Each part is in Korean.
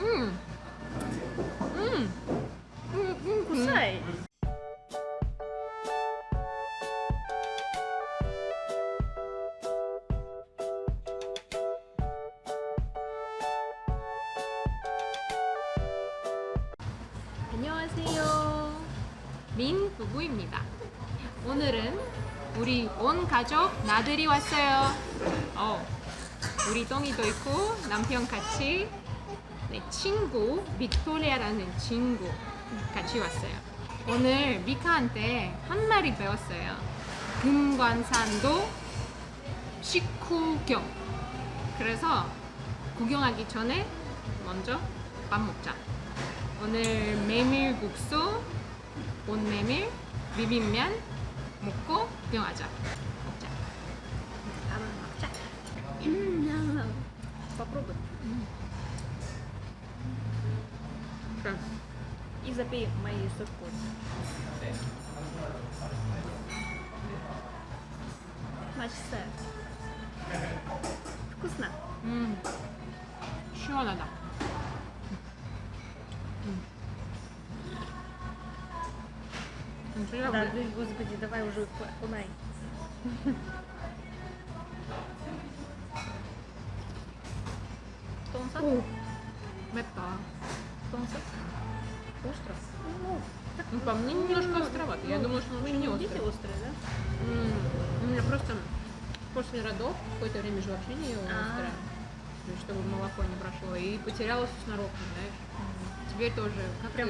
臭い 안녕하세요. 민 부부입니다. 오늘은 우리 온 가족 나들이 왔어요. 어, 우리 똥이도 있고 남편 같이 네, 친구 빅토리아라는 친구 같이 왔어요. 오늘 미카한테 한 마리 배웠어요. 금관산도 식후경. 그래서 구경하기 전에 먼저 밥 먹자. 오늘 메밀국수, 온메밀, 비빔면 먹고 구경하자. 먹자. 밥을 먹자. 음, Попробуй. Как? И запей мои совкот. Мачсе. Вкусно. М -м. Еще надо. Да, ты, господи, давай уже кунай. Тонса? Метта. Остров? Остров? Ну, ну по мне немножко ну. Ну, Я думаю что он очень не острый. острый, да? У меня просто после родов какое-то время же вообще не ела острое. Чтобы молоко не прошло. И потерялась с норовкой, знаешь. Теперь тоже. Как Прям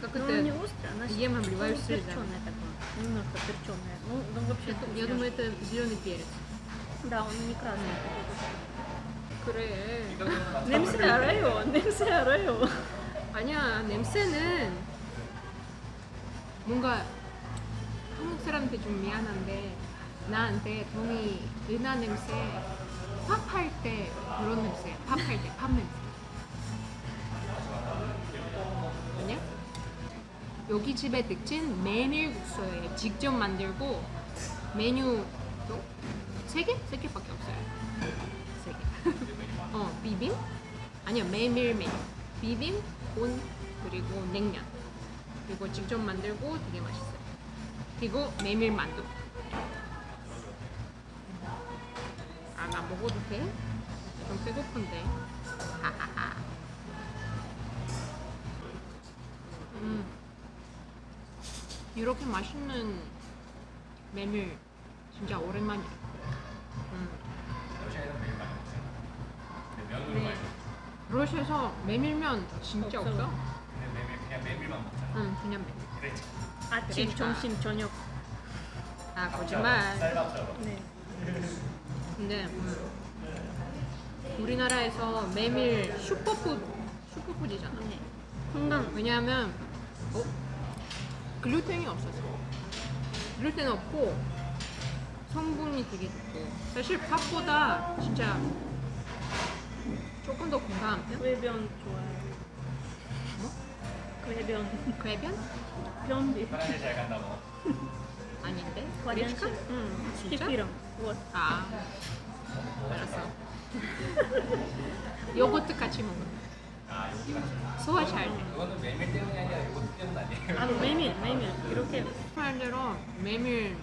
как ну, это? не острая, она ем обливаю ну, слезами. Перченая такое. Немножко перченая. Ну, ну вообще. Это, я думаю, это зеленый перец. Да, он не красный. Mm. Крэ. Немсе район, немсе район. 아니야 냄새는 뭔가 한국 사람한테 좀 미안한데 나한테 동이 은하 냄새 팝할 때 그런 냄새 팝할 때팝 냄새 아니야? 여기 집의 특징 메밀국수예요 직접 만들고 메뉴도 세 개? 세 개밖에 없어요 세 개. 어 비빔? 아니요 메밀면 비빔, 온 그리고 냉면. 그리고 직접 만들고 되게 맛있어요. 그리고 메밀 만두. 아 나 먹어도 돼? 좀 배고픈데. 하하하. 음. 이렇게 맛있는 메밀 진짜 오랜만이야 러시아에서 메밀면 진짜 없어. 없어? 그냥 메밀 그냥 메밀만 먹잖아. 응 그냥 메밀 그래. 아침, 그러니까. 점심, 저녁. 아 거짓말 쌀밥처럼. 네. 근데 음, 우리나라에서 메밀 superfood superfood잖아. 네. 건강. 왜냐하면 어? 글루텐이 없어서 글루텐 없고 성분이 되게 좋고 사실 쌀보다 진짜 조금 더 건강한 편? 쾌변 좋아요. 뭐? 쾌변. 쾌변? 변비. 화장실 잘 간다 뭐. 아닌데? 화장실. 응. 진짜? 뭐. 아 알았어. 요거트 같이 먹어. 아 여기가. 소화 잘 돼. 그거는 메밀 때문이 아니라 이거 때문 아니에요. 아, 메밀, 메밀. 이렇게. 말대로 메밀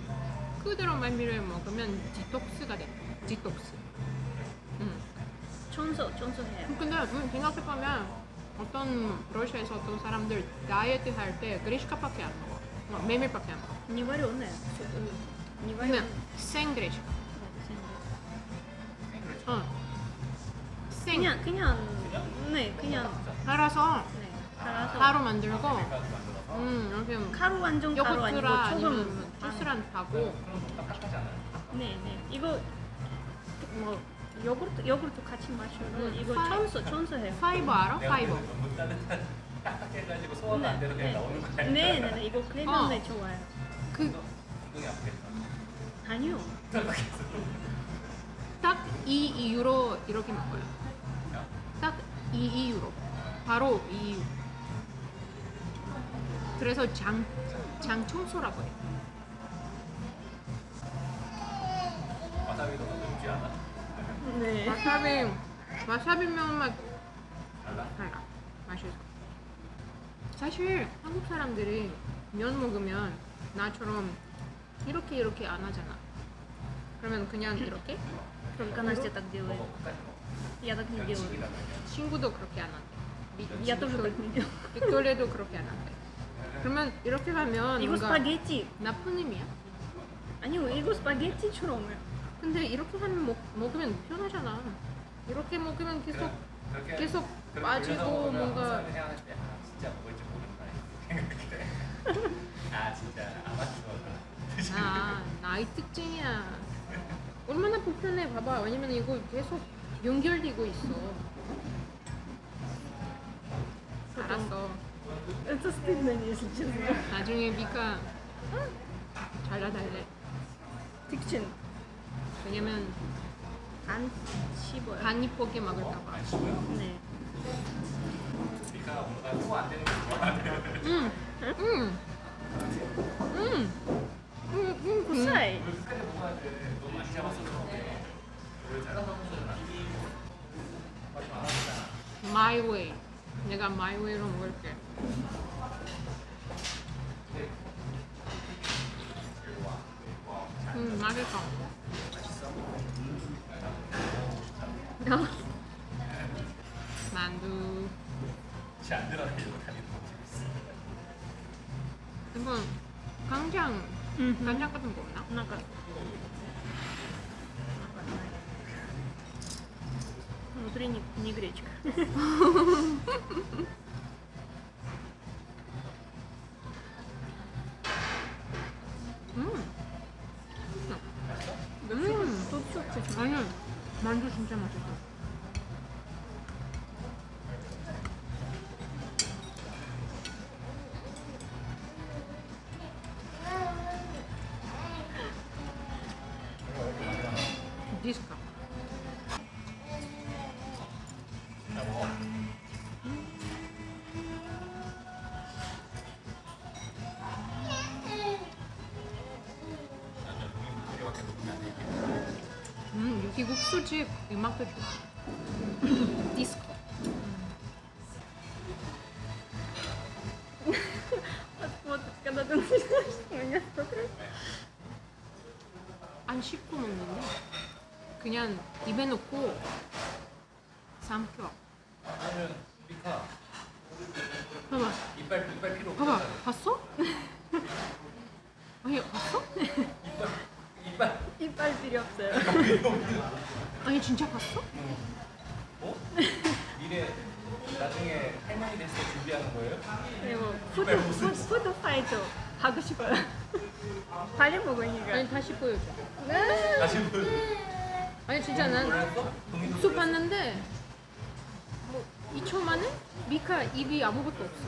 그대로 메밀을 먹으면 detox가 돼. 디톡스. 청소, 청소해요. 근데 음, 생각해보면 어떤 러시아에서 어떤 사람들 다이어트 할 때 그리시카밖에 안 먹어. 뭐, 메밀밖에 안 먹어. 니와리오네. 니와리오네. 생그리시카. 응. 생. 그냥, 그냥, 네, 그냥. 알아서 네, 갈아서. 가루 만들고 음, 이렇게 뭐 가루 완전 가루 아니고 조금 뭐, 아. 주스랑 하고 네, 네. 이거 뭐 요구르트 요구르트 같이 마셔도 음, 이거 파- 청소 청소해요. 파이버 알아? 파이버. 그래서 너무 따뜻한 딱딱해가지고 소화가 안 돼서 그냥 나오는 거 아니야? 네, 네, 네. 이거 클레면에 좋아요. 그 아프겠다. 아니요. 딱이 이유로 이렇게 먹어요. 딱이 이유로. 바로 이 이유. 그래서 장, 장 청소라고 해. 와사비도 너무 지 않아? 네. 와사비, 와사비면 막 달라? 달라 맛있어 사실 한국 사람들이 면 먹으면 나처럼 이렇게 이렇게 안 하잖아 그러면 그냥 이렇게 Только Настя так делает. Я так не делаю. 면치기라고 해야 친구도 그렇게 안 한대 미- Я тоже так не делаю. 빅토리아도 그렇게 안 한대 그러면 이렇게 하면 이거 뭔가 스파게티. 나쁜 의미야 아니 이거 스파게티처럼 해. 근데 이렇게 하면 먹, 먹으면 편하잖아 이렇게 먹으면 계속 그렇게 계속 그렇게 빠지고 올려서 먹으면 뭔가 사람들이 생각할 때, 아, 진짜 먹을지 모른다 이렇게 생각해. 아 진짜 아마추어가 아 나이 특징이야 얼마나 불편해 봐봐 왜냐면 이거 계속 연결되고 있어 알았어 Это стыдно, если честно. 나중에 미카 잘라달래 특징. 왜냐면 안 씹어요. 간 이쁘게 먹을까봐 안 쉬고요. 네. 우리가 뭔가 소화 안 되는 거 좋아하네. 응! 응! 응! 응! 응! 구사이. 이걸 끝까지 먹어야 돼. 너무 많이 잡았어. 왜 잘? My way 내가 my way로 먹을게 간장 같은 거 없나? 나 Внутри не, не гречка. 음 여기 국수집 음악도 좋아 디스코 Вот, вот, когда ты начинаешь меня смотреть. 안 씹고 먹는데 그냥 입에 넣고 삼켜 그러면 미카 봐봐 이빨 이빨 필요 봐봐 없잖아. 봤어? 아니 봤어? 이빨 필요 없어요. 아니 진짜 봤어? 어? 미래 나중에 할머니 됐을 때 준비하는 거예요? 그리고 food, food, food fighter 하고 싶어요. 빨리 먹으니까. 아니 다시 보여줘 다시 보 아니 진짜 난 국수? 봤는데 뭐 2초 만에 미카 입이 아무것도 없어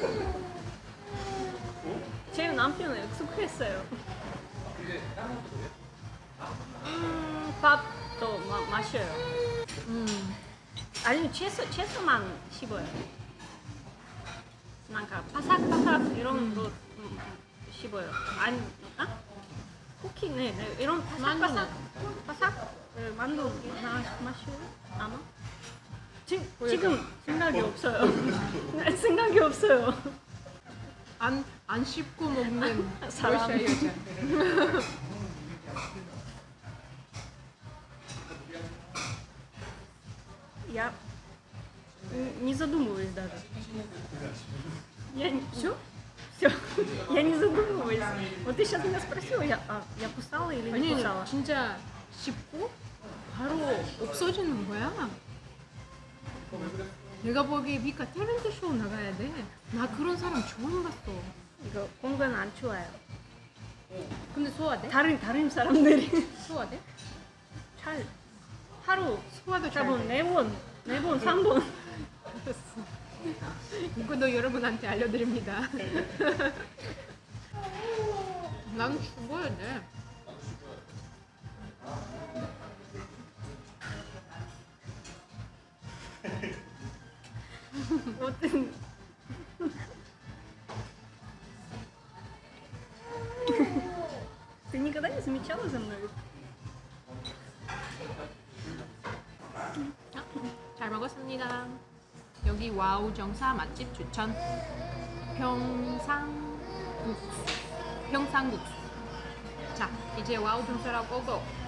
제 남편은 약속했어요. 이제 다른 것도? 음, 밥도 마, 마셔요. 음 아니면 채소, 채소만 씹어요. 뭔가 바삭바삭 이런 거 음, 씹어요. 아니, 아? 쿠키, 네, 네. 이런 바삭바삭, 바삭, 네, 만두 마, 마셔요? 아마? 지, 지금 생각이 없어요. 네, 생각이 없어요. 안, 안 씹고 먹는 사람. 러시아 여자 Я н- не задумываюсь даже. Я не... Все? Все. Я не задумываюсь. Вот ты сейчас меня спросила, я, а, я кусала или не 아니 кусала? 진짜 씹고 바로 없어지는 거야 내가 보기에 미카 탤런트 쇼 나가야 돼나 그런 사람 처음 봤어 이거 건강 안 추워요. 네. 근데 소화돼? 다른 다른 사람들이 소화돼? 잘 하루 소화도 잡은 네번 네번 3번 이것도 여러분한테 알려드립니다. 난 죽어야 돼. 어떤 замечала за мной? 잘 먹었습니다. 여기 와우 정사 맛집 추천. 평상국수. 평상국수. 자, 이제 와우 정사라고 고고.